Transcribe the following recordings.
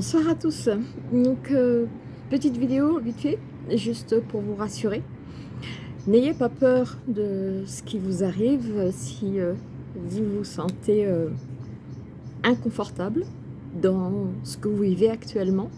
Bonsoir à tous. Donc, euh, petite vidéo vite fait, juste pour vous rassurer. N'ayez pas peur de ce qui vous arrive si euh, vous vous sentez euh, inconfortable dans ce que vous vivez actuellement.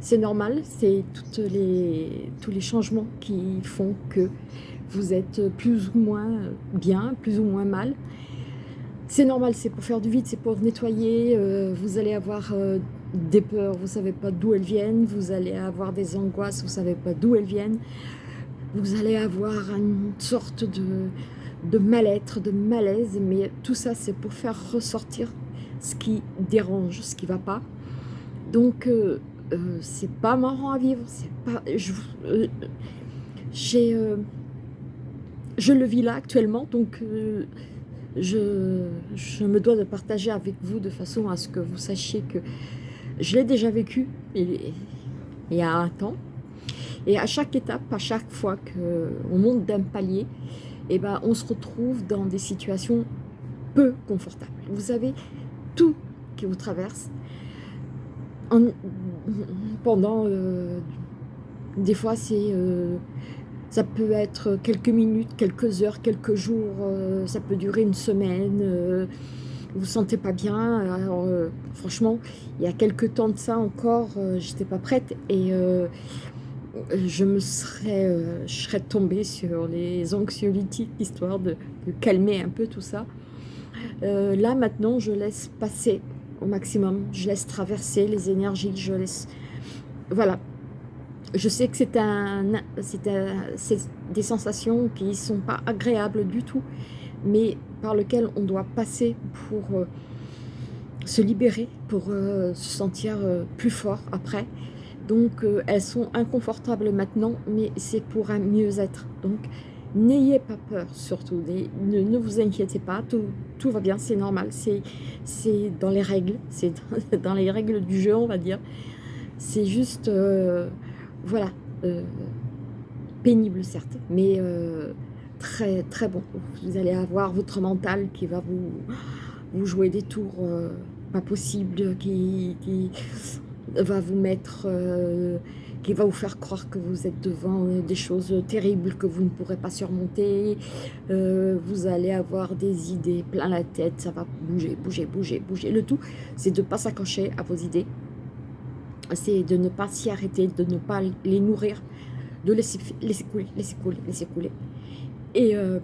C'est normal, c'est les, tous les changements qui font que vous êtes plus ou moins bien, plus ou moins mal. C'est normal, c'est pour faire du vide, c'est pour nettoyer. vous allez avoir des peurs, vous ne savez pas d'où elles viennent, vous allez avoir des angoisses, vous ne savez pas d'où elles viennent, vous allez avoir une sorte de, de mal-être, de malaise, mais tout ça c'est pour faire ressortir ce qui dérange, ce qui ne va pas. Donc euh, euh, c'est pas marrant à vivre, c'est pas... Je, euh, j'ai, je le vis là actuellement, donc je, je me dois de partager avec vous de façon à ce que vous sachiez que je l'ai déjà vécu il, y a un temps. Et à chaque étape, à chaque fois qu'on monte d'un palier, eh ben, on se retrouve dans des situations peu confortables. Vous avez tout qui vous traverse pendant... Euh, des fois, c'est... Euh, ça peut être quelques minutes, quelques heures, quelques jours, euh, ça peut durer une semaine, vous sentez pas bien. Alors, euh, franchement, il y a quelques temps de ça encore, euh, j'étais pas prête et euh, je me serais, je serais tombée sur les anxiolytiques histoire de, calmer un peu tout ça. là maintenant, je laisse passer au maximum, je laisse traverser les énergies, je laisse, voilà. Je sais que c'est un, c'est des sensations qui sont pas agréables du tout, mais par lequel on doit passer pour euh, se libérer, pour euh, se sentir euh, plus fort après. Donc elles sont inconfortables maintenant, mais c'est pour un mieux-être. Donc n'ayez pas peur surtout, ne, vous inquiétez pas, tout, tout va bien, c'est normal, c'est dans les règles, c'est dans les règles du jeu on va dire. C'est juste, voilà, pénible certes, mais très très bon. Vous allez avoir votre mental qui va vous, jouer des tours euh, pas possibles, qui, va vous mettre, euh, qui va vous faire croire que vous êtes devant euh, des choses terribles que vous ne pourrez pas surmonter. vous allez avoir des idées plein la tête, ça va bouger, bouger, bouger, bouger. Le tout, c'est de ne pas s'accrocher à vos idées. C'est de ne pas s'y arrêter, de ne pas les nourrir, de laisser couler, laisser couler, laisser couler. Et euh,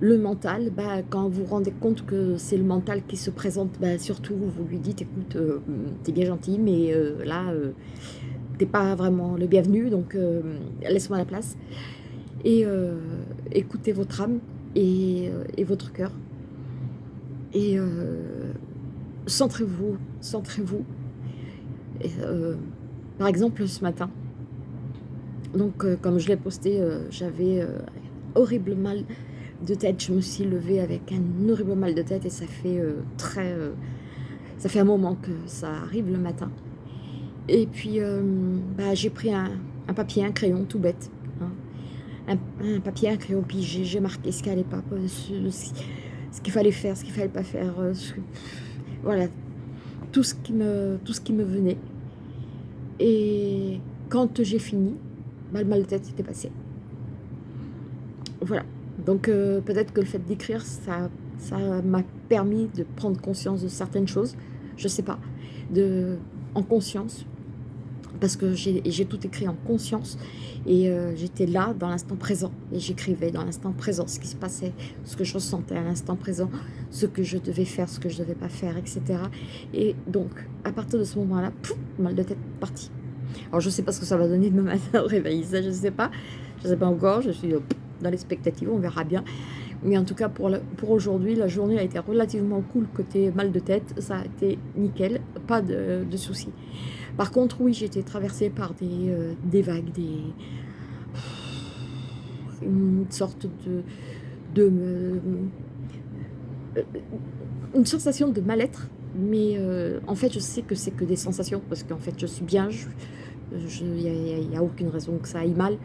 le mental, bah, quand vous vous rendez compte que c'est le mental qui se présente, bah, surtout vous lui dites, écoute, euh, t'es bien gentil, mais euh, là, t'es pas vraiment le bienvenu, donc laisse-moi la place. Et écoutez votre âme et, et votre cœur. Et centrez-vous, centrez-vous. par exemple, ce matin, donc, euh, comme je l'ai posté, euh, j'avais euh, horrible mal de tête. Je me suis levée avec un horrible mal de tête et ça fait très... ça fait un moment que ça arrive le matin. Et puis, bah, j'ai pris un, papier, un crayon, tout bête. Hein. Un, papier, un crayon, puis j'ai marqué ce qu'il pas, ce, qu'il fallait faire, ce qu'il fallait pas faire. voilà, tout ce, qui me, tout ce qui me venait. Et quand j'ai fini, mal mal de tête s'était passé. Voilà. Donc euh, peut-être que le fait d'écrire, ça m'a permis de prendre conscience de certaines choses. Je sais pas. De, en conscience. Parce que j'ai tout écrit en conscience. Et euh, j'étais là, dans l'instant présent. Et j'écrivais dans l'instant présent ce qui se passait, ce que je ressentais à l'instant présent, ce que je devais faire, ce que je devais pas faire, etc. Et donc, à partir de ce moment-là, mal de tête parti. Alors, je sais pas ce que ça va donner demain matin au réveil, ça, je sais pas. Je ne sais pas encore, je suis euh, dans l'expectative, on verra bien. Mais en tout cas, pour, pour aujourd'hui, la journée a été relativement cool côté mal de tête. Ça a été nickel, pas de, soucis. Par contre, oui, j'ai été traversée par des, euh, des vagues, des... Une sorte de... de euh, une sensation de mal-être. Mais en fait, je sais que c'est que des sensations, parce qu'en fait, je suis bien, il n'y a, aucune raison que ça aille mal.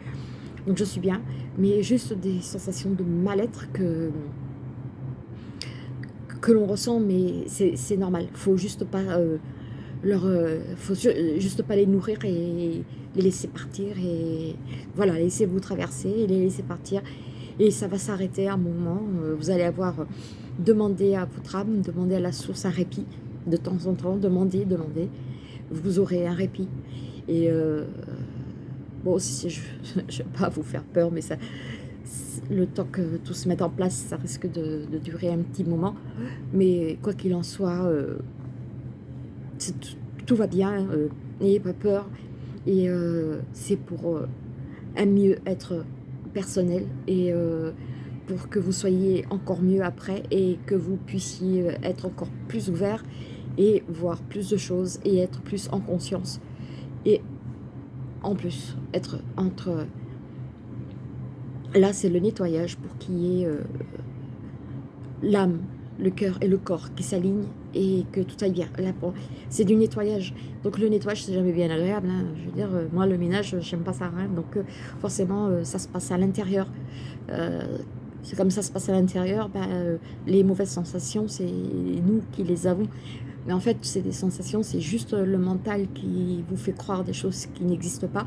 Donc je suis bien, mais juste des sensations de mal-être que, que l'on ressent, mais c'est normal. Faut juste pas euh, leur, faut juste pas les nourrir et les laisser partir et voilà, laisser vous traverser les laisser partir et ça va s'arrêter à un moment, vous allez avoir demandé à votre âme, demandé à la source un répit de temps en temps, demandez, demandez, vous aurez un répit et bon, si je ne vais pas vous faire peur, mais ça, le temps que tout se mette en place, ça risque de, durer un petit moment. Mais quoi qu'il en soit, euh, tout, va bien, euh, n'ayez pas peur. Et euh, c'est pour un mieux-être personnel pour que vous soyez encore mieux après et que vous puissiez être encore plus ouvert et voir plus de choses et être plus en conscience. Et en plus, être entre Là, c'est le nettoyage pour qu'il y ait euh, l'âme, le cœur et le corps qui s'alignent et que tout aille bien. Là, c'est du nettoyage. Donc le nettoyage, c'est jamais bien agréable. Hein. Je veux dire, euh, moi, le ménage, j'aime pas ça. Hein. Donc euh, forcément, ça se passe à l'intérieur. C'est comme ça se passe à l'intérieur. Ben, les mauvaises sensations, c'est nous qui les avons. Mais en fait, c'est des sensations, c'est juste le mental qui vous fait croire des choses qui n'existent pas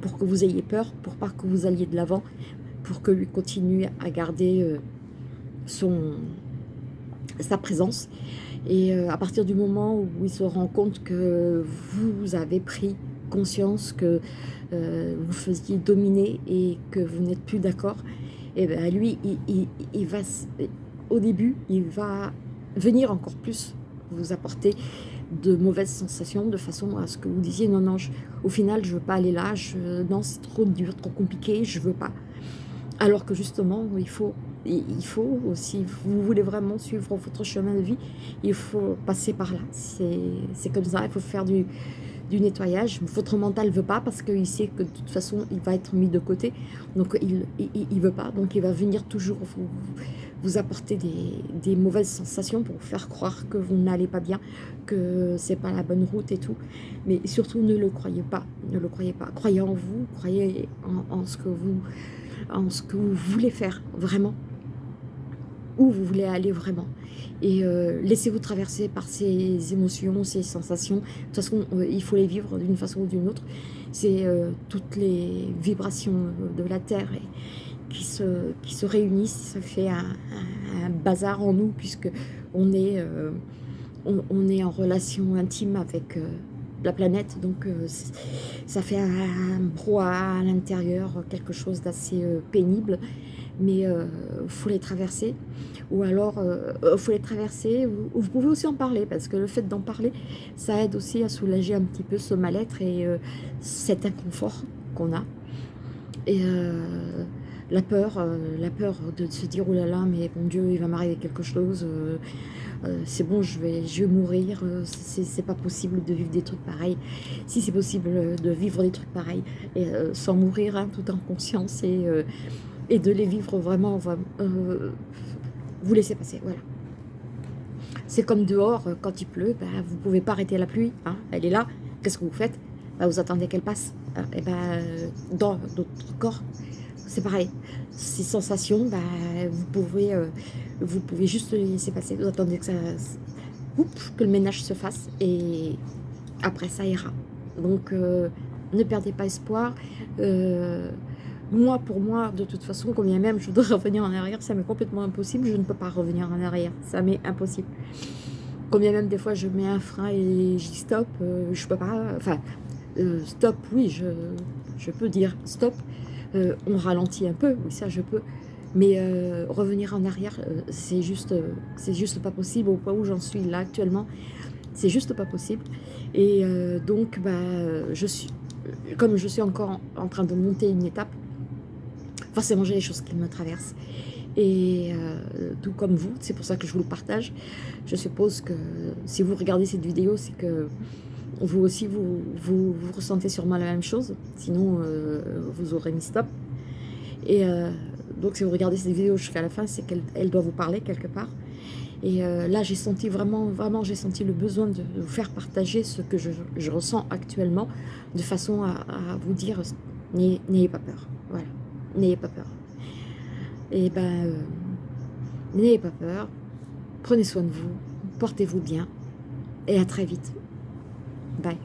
pour que vous ayez peur, pour pas que vous alliez de l'avant, pour que lui continue à garder euh, son, sa présence. Et euh, à partir du moment où il se rend compte que vous avez pris conscience que euh, vous faisiez dominer et que vous n'êtes plus d'accord, et eh ben lui, il, va, au début, il va venir encore plus vous apporter de mauvaises sensations de façon à ce que vous disiez non, non, au final, je veux pas aller là, je, non, c'est trop dur, trop compliqué, je veux pas. Alors que justement, il faut, il faut, si vous voulez vraiment suivre votre chemin de vie, il faut passer par là. C'est comme ça, il faut faire du, du nettoyage. Votre mental ne veut pas parce qu'il sait que de toute façon, il va être mis de côté. Donc, il ne veut pas. Donc, il va venir toujours vous, vous apporter des, des, mauvaises sensations pour vous faire croire que vous n'allez pas bien, que c'est pas la bonne route et tout. Mais surtout, ne le croyez pas. Ne le croyez pas. Croyez en vous, croyez en ce que vous en ce que vous voulez faire vraiment, où vous voulez aller vraiment. Et euh, laissez-vous traverser par ces émotions, ces sensations. De toute façon, euh, il faut les vivre d'une façon ou d'une autre. C'est euh, toutes les vibrations de la Terre qui, se, qui se réunissent. Ça fait un, bazar en nous, puisque on est, on, est en relation intime avec la planète. Donc ça fait un brouhaha à l'intérieur, quelque chose d'assez pénible. Mais il euh, faut les traverser. Ou alors, il faut les traverser. Vous, vous, pouvez aussi en parler, parce que le fait d'en parler, ça aide aussi à soulager un petit peu ce mal-être et cet inconfort qu'on a. Et la peur, la peur de se dire, oh là là, mais bon Dieu, il va m'arriver quelque chose, euh, c'est bon, je vais, je vais mourir, euh, c'est pas possible de vivre des trucs pareils. Si c'est possible euh, de vivre des trucs pareils et, sans mourir, hein, tout en conscience et, et de les vivre vraiment, vous laissez passer, voilà. C'est comme dehors, quand il pleut, ben, vous ne pouvez pas arrêter la pluie, hein, elle est là, qu'est-ce que vous faites? Ben, Vous attendez qu'elle passe, hein, et ben, dans notre corps, c'est pareil. Ces sensations, bah, vous, pouvez, euh, vous pouvez juste les laisser passer. Vous attendez que, ça, que le ménage se fasse et après ça ira. Donc euh, ne perdez pas espoir. Euh, moi, pour moi, de toute façon, combien même je voudrais revenir en arrière, ça m'est complètement impossible. Je ne peux pas revenir en arrière. Ça m'est impossible. Combien même des fois je mets un frein et dis stop, je peux pas. Enfin, stop, oui, je, je peux dire stop. Euh, on ralentit un peu, oui ça je peux, mais euh, revenir en arrière, euh, c'est juste, c'est juste pas possible au point où j'en suis là actuellement, c'est juste pas possible. Et donc, bah, je suis, comme je suis encore en, train de monter une étape, forcément j'ai des choses qui me traversent. Et tout comme vous, c'est pour ça que je vous le partage. Je suppose que si vous regardez cette vidéo, c'est que vous aussi, vous, vous, ressentez sûrement la même chose. Sinon, euh, vous aurez mis stop. Et euh, donc, si vous regardez cette vidéo jusqu'à la fin, c'est qu'elle doit vous parler quelque part. Et euh, là, j'ai senti vraiment, vraiment, j'ai senti le besoin de vous faire partager ce que je, ressens actuellement, de façon à, vous dire, n'ayez pas peur. Voilà, n'ayez pas peur. Et ben, n'ayez pas peur. Prenez soin de vous, portez-vous bien, et à très vite. Bye.